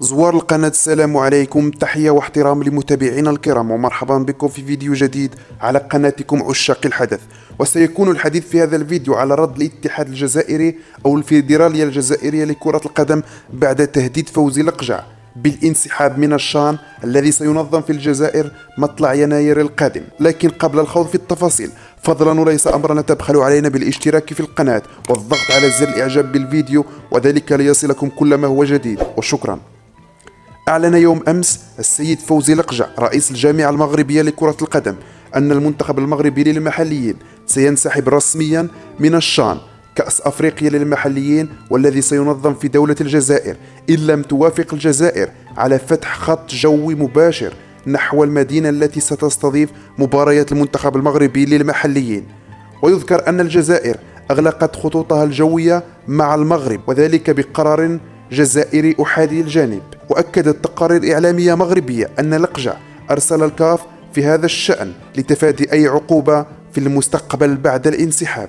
زوار القناة. السلام عليكم. تحية واحترام لمتابعينا الكرام ومرحبا بكم في فيديو جديد على قناتكم عشاق الحدث. وسيكون الحديث في هذا الفيديو على رد الاتحاد الجزائري أو الفيدرالية الجزائرية لكرة القدم بعد تهديد فوزي لقجع بالانسحاب من الشان الذي سينظم في الجزائر مطلع يناير القادم. لكن قبل الخوض في التفاصيل فضلا وليس أمرا تبخل علينا بالاشتراك في القناة والضغط على زر الإعجاب بالفيديو وذلك ليصلكم كل ما هو جديد. وشكرا. أعلن يوم أمس السيد فوزي لقجع رئيس الجامعة المغربية لكرة القدم أن المنتخب المغربي للمحليين سينسحب رسميا من الشان كأس أفريقيا للمحليين والذي سينظم في دولة الجزائر إن لم توافق الجزائر على فتح خط جوي مباشر نحو المدينة التي ستستضيف مباريات المنتخب المغربي للمحليين. ويذكر أن الجزائر أغلقت خطوطها الجوية مع المغرب وذلك بقرار جزائري أحادي الجانب. وأكدت تقارير إعلامية مغربية أن لقجع أرسل الكاف في هذا الشأن لتفادي أي عقوبة في المستقبل بعد الانسحاب.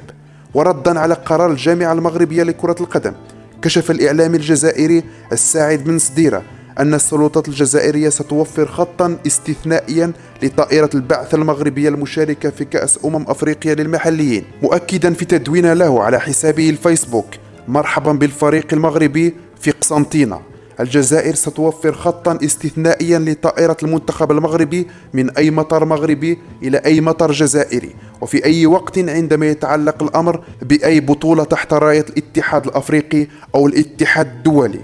وردا على قرار الجامعة المغربية لكرة القدم كشف الإعلامي الجزائري الساعد بن سديرة أن السلطات الجزائرية ستوفر خطا استثنائيا لطائرة البعث المغربية المشاركة في كأس أمم أفريقيا للمحليين مؤكدا في تدوين له على حسابه الفيسبوك. مرحبا بالفريق المغربي في قسنطينة. الجزائر ستوفر خطا استثنائيا لطائرة المنتخب المغربي من أي مطار مغربي إلى أي مطار جزائري وفي أي وقت عندما يتعلق الأمر بأي بطولة تحت راية الاتحاد الأفريقي أو الاتحاد الدولي.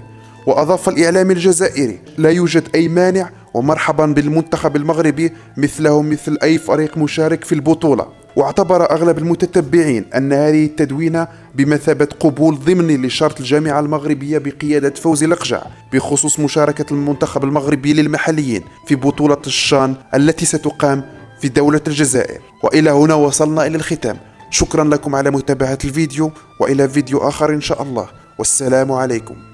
وأضاف الإعلام الجزائري لا يوجد أي مانع ومرحبا بالمنتخب المغربي مثله مثل أي فريق مشارك في البطولة. واعتبر أغلب المتتبعين أن هذه التدوينة بمثابة قبول ضمني لشرط الجامعة المغربية بقيادة فوزي لقجع بخصوص مشاركة المنتخب المغربي للمحليين في بطولة الشان التي ستقام في دولة الجزائر. وإلى هنا وصلنا إلى الختام. شكرا لكم على متابعة الفيديو وإلى فيديو آخر إن شاء الله. والسلام عليكم.